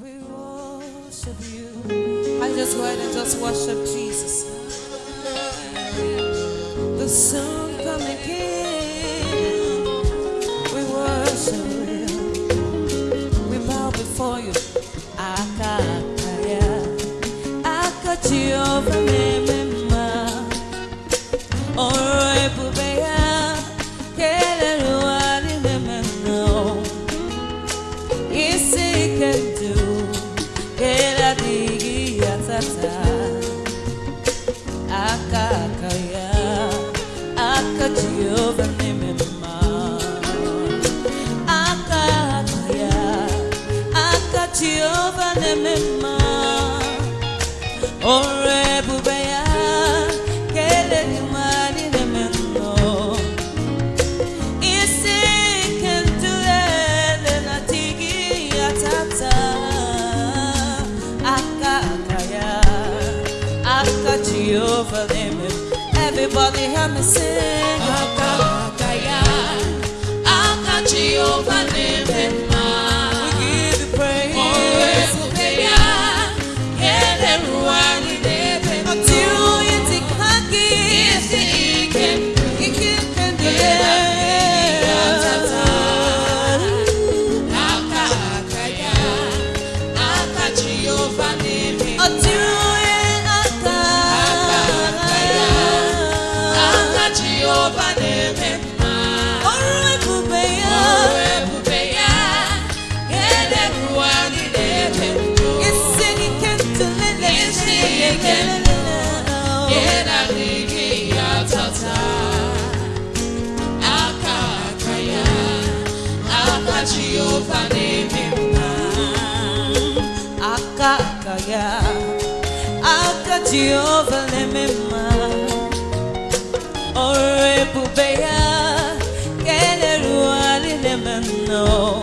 We worship you. I just go ahead and just worship Jesus. The Son. promises. Jehova lemema Ore pubeya Keleru alilemeno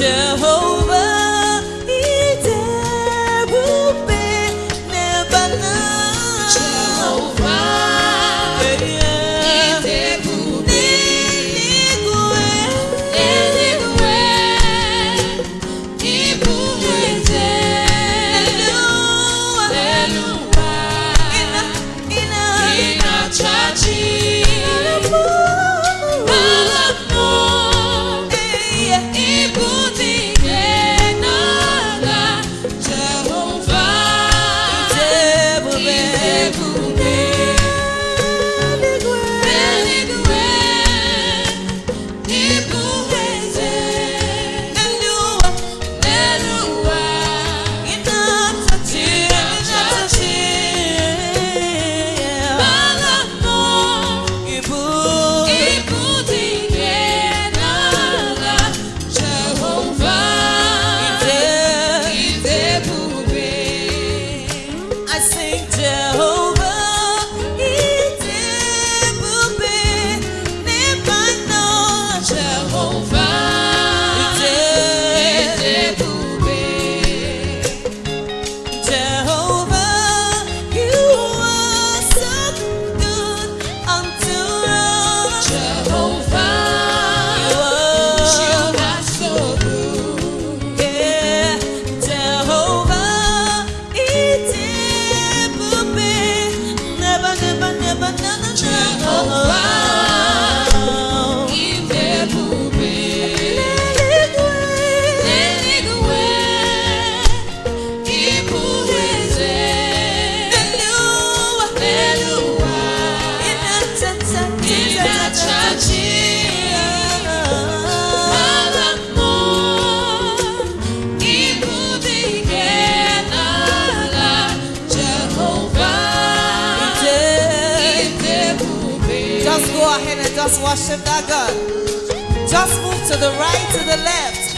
Jehovah. just worship that God. Just move to the right, to the left,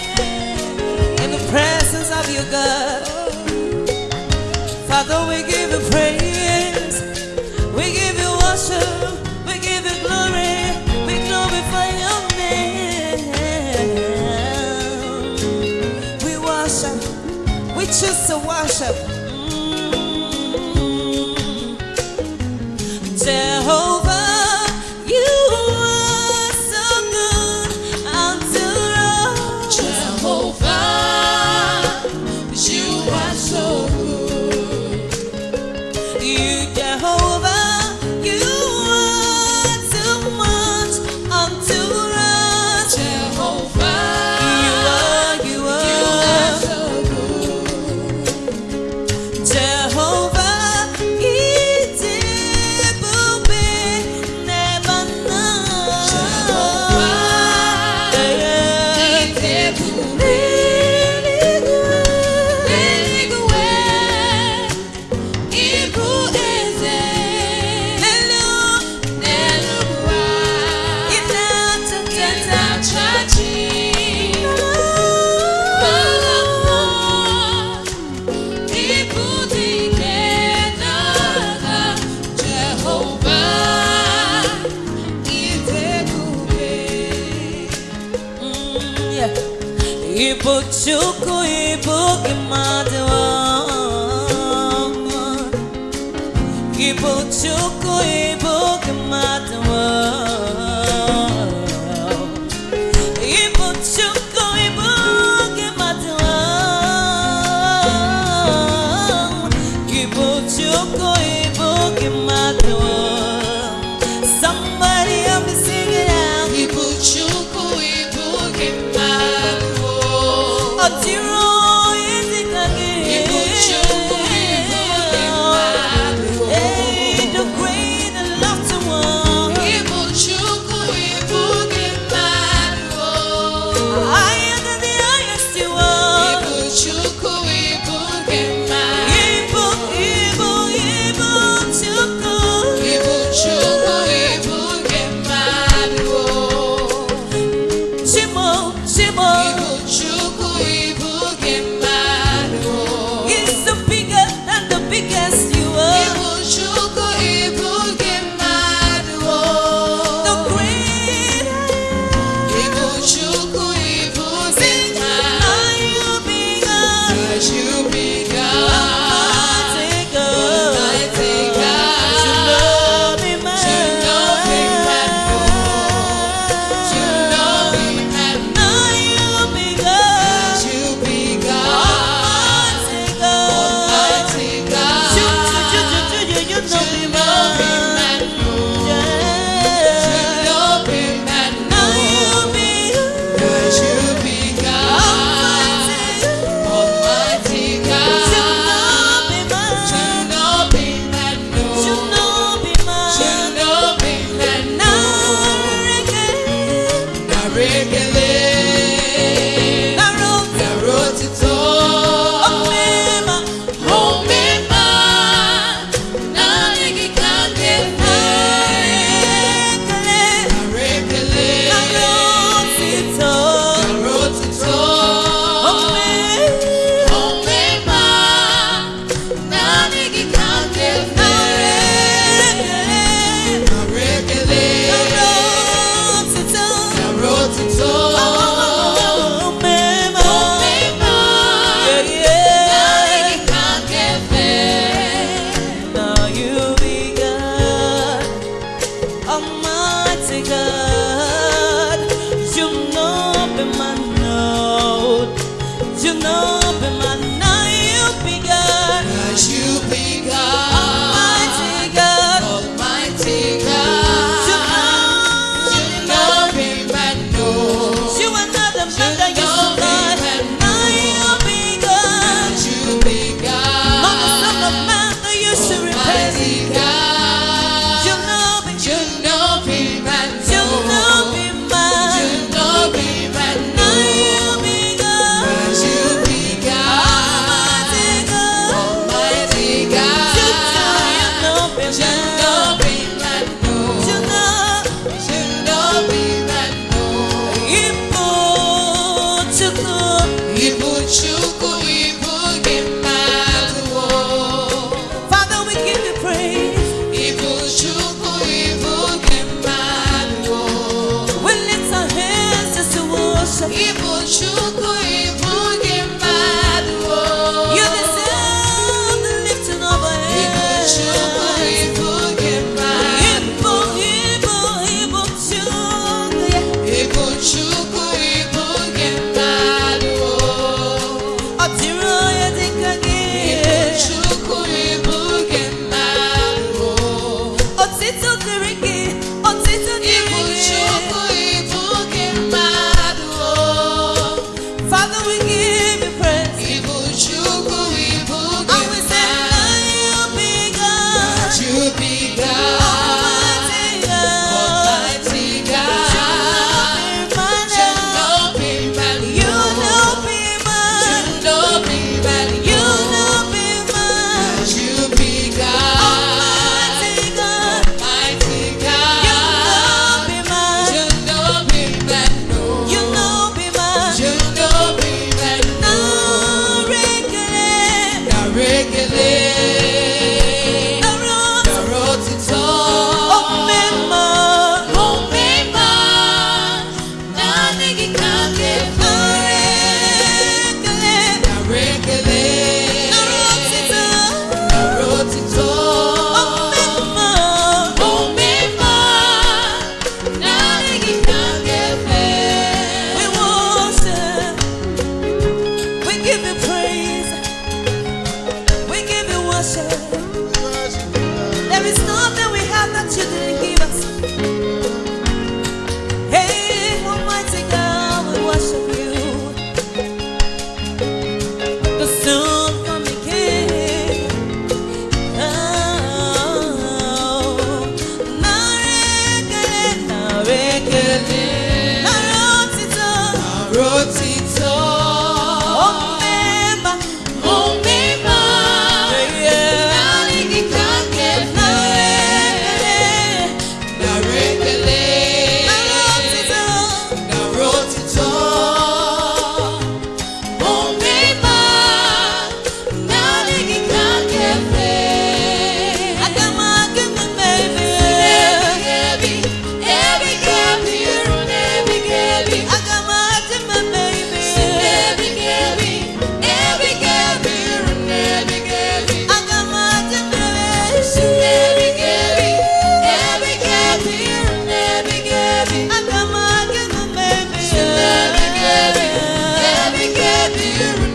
in the presence of your God. Father, we give you praise, we give you worship, we give you glory, we glorify your name. We worship, we choose to worship. so Ibukchuku ibuk madwang Ibukchuku ibuk madwang you.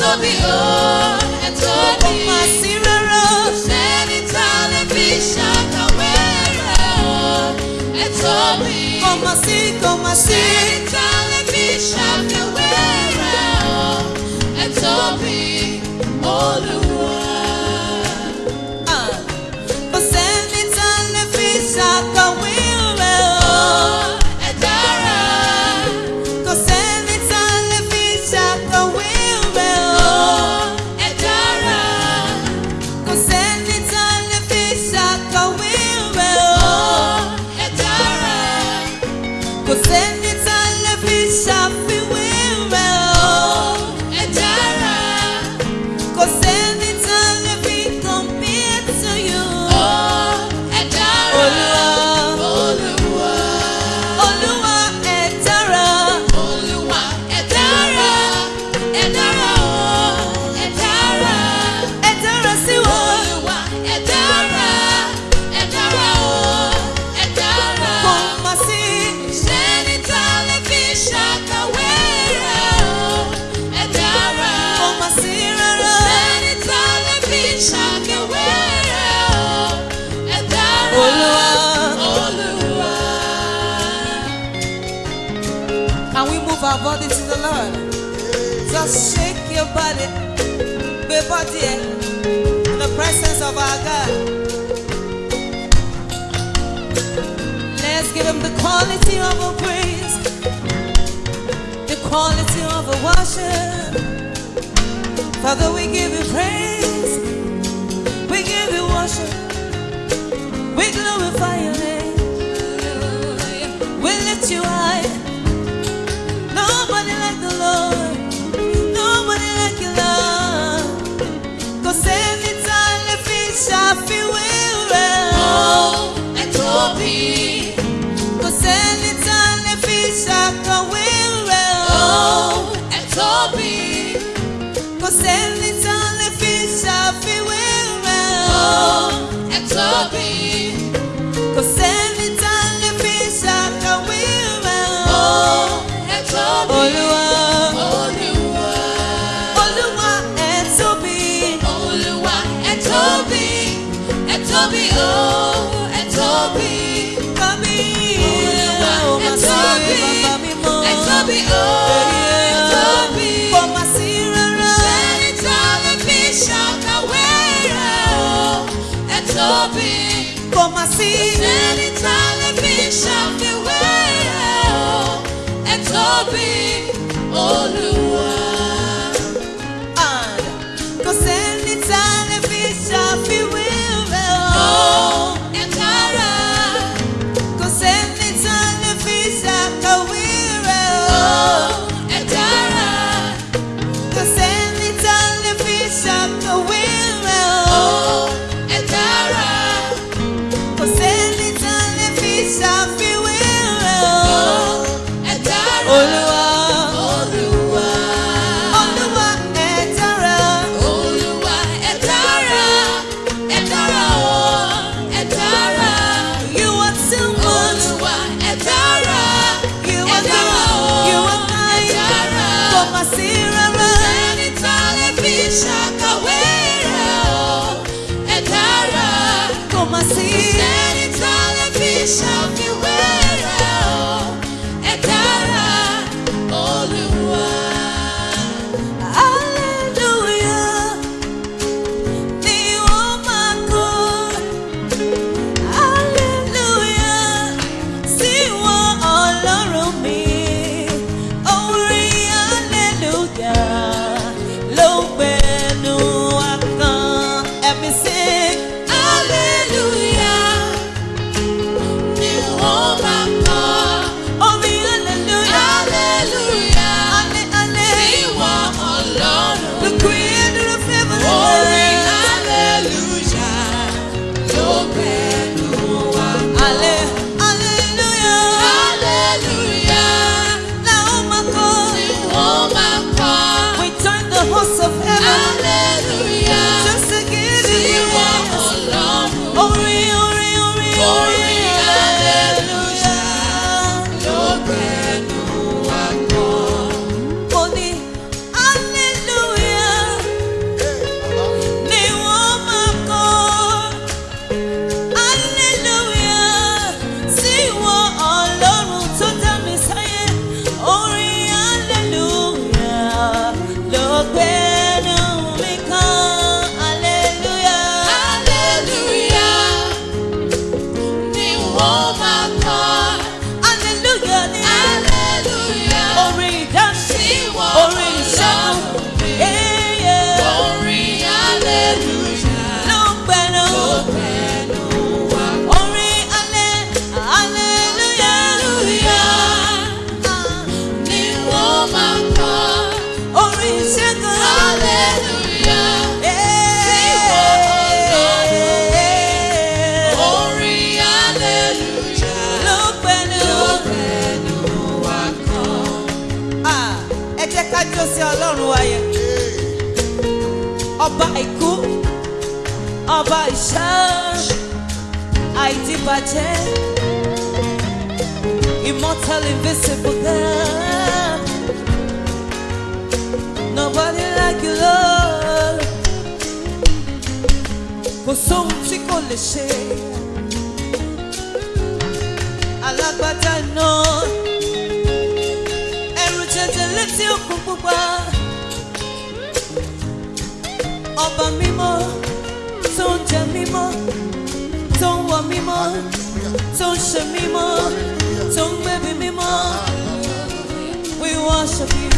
tóbi o ẹ tóbi kò má sí rárá sẹ́ni tá a. just shake your body, your body eh? in the presence of our God. Let's give him the quality of our praise, the quality of our worship. Father, we give you praise, we give you worship, we glorify your name, we lift you high. Nobody like the Lord. so be Poselica lefi safi wera Oh, et Oh, et so be Olúwa. Olúwa Olúwa et so be oh, et so oh. Como assim? It's all be all Child, I did Immortal, invisible girl. Nobody like you, Lord. Kò sóhun tí kò lè ṣe. Alágbádá iná. Ẹ̀rù jẹjẹ létí òkun pupa. Ọba mímọ́. jẹ mímọ́ tó ń wọ mímọ́ tó ń ṣe mímọ́ tó ń gbẹ̀bí we worship you.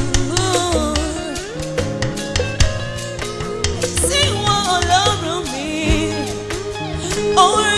Sing one, Ọlọ́run me. Oh,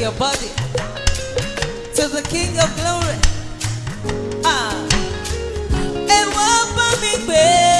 your body to the King of Glory. Ah, and welcome me back.